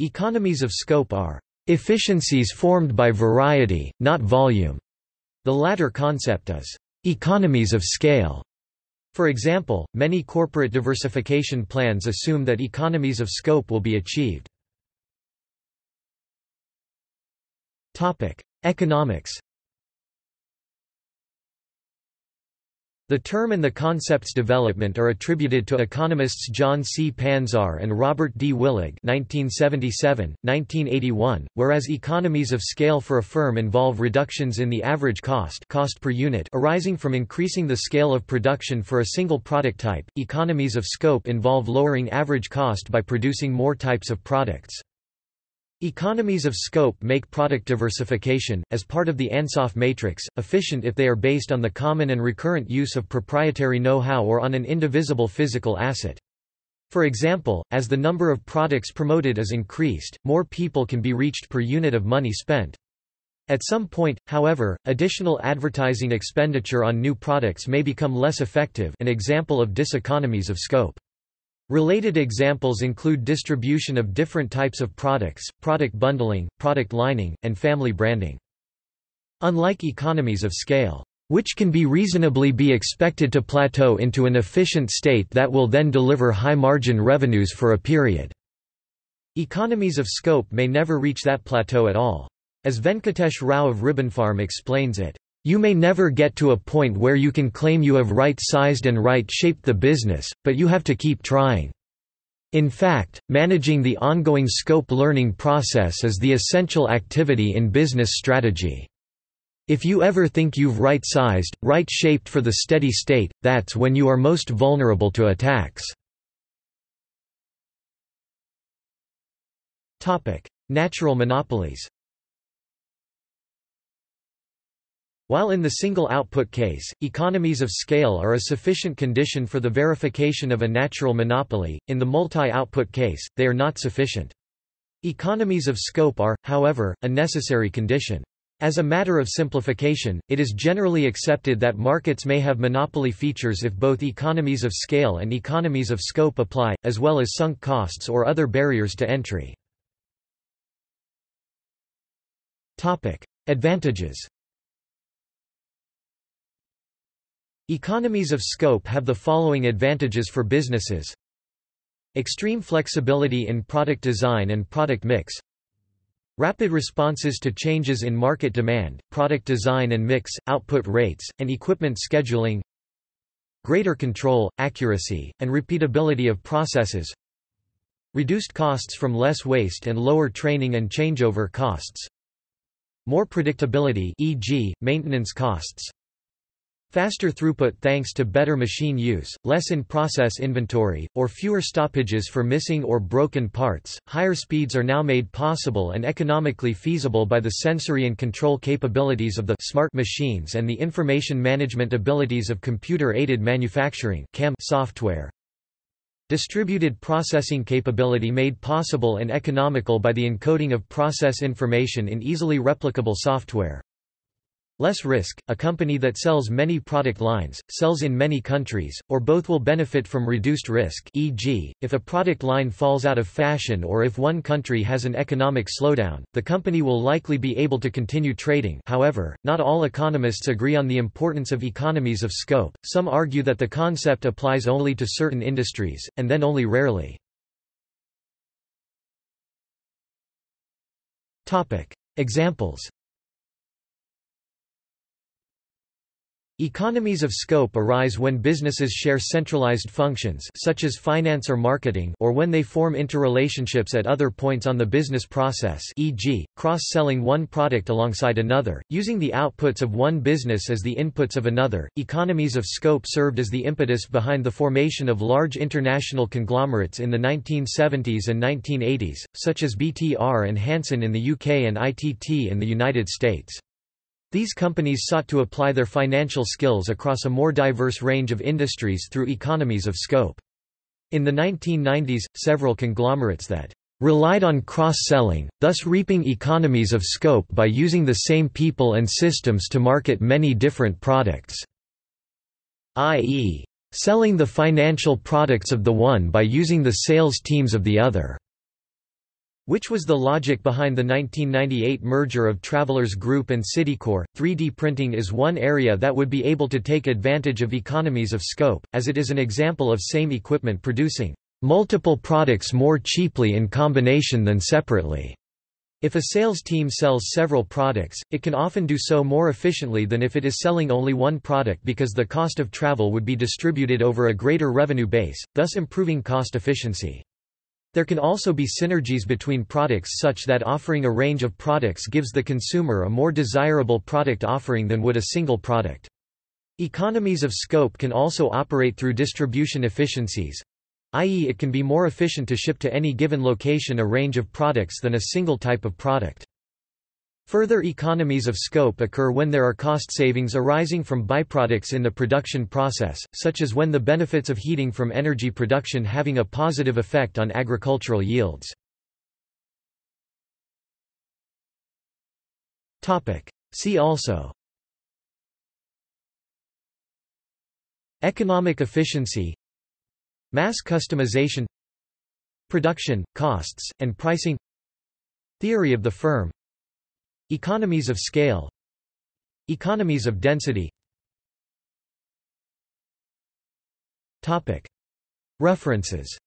Economies of scope are efficiencies formed by variety, not volume. The latter concept is economies of scale. For example, many corporate diversification plans assume that economies of scope will be achieved. Topic: Economics The term and the concept's development are attributed to economists John C. Panzar and Robert D. Willig 1977, 1981, whereas economies of scale for a firm involve reductions in the average cost, cost per unit arising from increasing the scale of production for a single product type. Economies of scope involve lowering average cost by producing more types of products. Economies of scope make product diversification, as part of the Ansoff matrix, efficient if they are based on the common and recurrent use of proprietary know-how or on an indivisible physical asset. For example, as the number of products promoted is increased, more people can be reached per unit of money spent. At some point, however, additional advertising expenditure on new products may become less effective an example of diseconomies of scope. Related examples include distribution of different types of products, product bundling, product lining, and family branding. Unlike economies of scale, which can be reasonably be expected to plateau into an efficient state that will then deliver high-margin revenues for a period. Economies of scope may never reach that plateau at all. As Venkatesh Rao of Ribbonfarm explains it, you may never get to a point where you can claim you have right-sized and right-shaped the business, but you have to keep trying. In fact, managing the ongoing scope learning process is the essential activity in business strategy. If you ever think you've right-sized, right-shaped for the steady state, that's when you are most vulnerable to attacks. Natural monopolies While in the single output case, economies of scale are a sufficient condition for the verification of a natural monopoly, in the multi-output case, they are not sufficient. Economies of scope are, however, a necessary condition. As a matter of simplification, it is generally accepted that markets may have monopoly features if both economies of scale and economies of scope apply, as well as sunk costs or other barriers to entry. Advantages Economies of scope have the following advantages for businesses. Extreme flexibility in product design and product mix. Rapid responses to changes in market demand, product design and mix, output rates, and equipment scheduling. Greater control, accuracy, and repeatability of processes. Reduced costs from less waste and lower training and changeover costs. More predictability e.g., maintenance costs. Faster throughput thanks to better machine use, less in-process inventory, or fewer stoppages for missing or broken parts. Higher speeds are now made possible and economically feasible by the sensory and control capabilities of the smart machines and the information management abilities of computer-aided manufacturing (CAM) software. Distributed processing capability made possible and economical by the encoding of process information in easily replicable software. Less risk, a company that sells many product lines, sells in many countries, or both will benefit from reduced risk e.g., if a product line falls out of fashion or if one country has an economic slowdown, the company will likely be able to continue trading however, not all economists agree on the importance of economies of scope, some argue that the concept applies only to certain industries, and then only rarely. Examples Economies of scope arise when businesses share centralized functions such as finance or marketing or when they form interrelationships at other points on the business process e.g., cross-selling one product alongside another, using the outputs of one business as the inputs of another. Economies of scope served as the impetus behind the formation of large international conglomerates in the 1970s and 1980s, such as BTR and Hanson in the UK and ITT in the United States. These companies sought to apply their financial skills across a more diverse range of industries through economies of scope. In the 1990s, several conglomerates that relied on cross-selling, thus reaping economies of scope by using the same people and systems to market many different products, i.e., selling the financial products of the one by using the sales teams of the other. Which was the logic behind the 1998 merger of Travelers Group and Citicorp. 3D printing is one area that would be able to take advantage of economies of scope, as it is an example of same equipment producing multiple products more cheaply in combination than separately. If a sales team sells several products, it can often do so more efficiently than if it is selling only one product because the cost of travel would be distributed over a greater revenue base, thus improving cost efficiency. There can also be synergies between products such that offering a range of products gives the consumer a more desirable product offering than would a single product. Economies of scope can also operate through distribution efficiencies, i.e. it can be more efficient to ship to any given location a range of products than a single type of product. Further economies of scope occur when there are cost savings arising from byproducts in the production process, such as when the benefits of heating from energy production having a positive effect on agricultural yields. See also Economic efficiency Mass customization Production, costs, and pricing Theory of the firm Economies of scale. Economies of density. References